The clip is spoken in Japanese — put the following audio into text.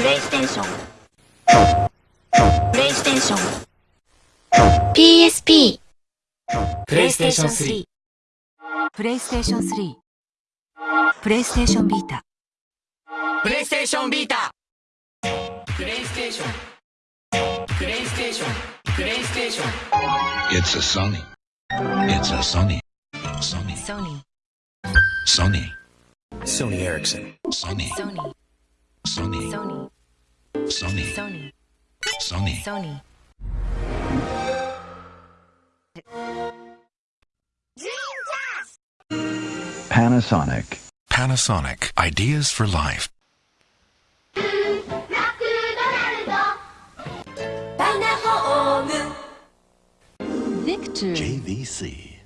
プレイステーションプレイステーション PSP プレイステーション3プレイステーション3プレイステーションビータプレイステーションビータプレイステーションプレイステーションプレイステーション It's a Sony. It's a Sony. Sony. ソニー Sony. Sony Ericsson. Sony. ソ Sony. Sony. Sony. Sony. Sony. Sony. Panasonic. Panasonic. Ideas for life. Victor. JVC.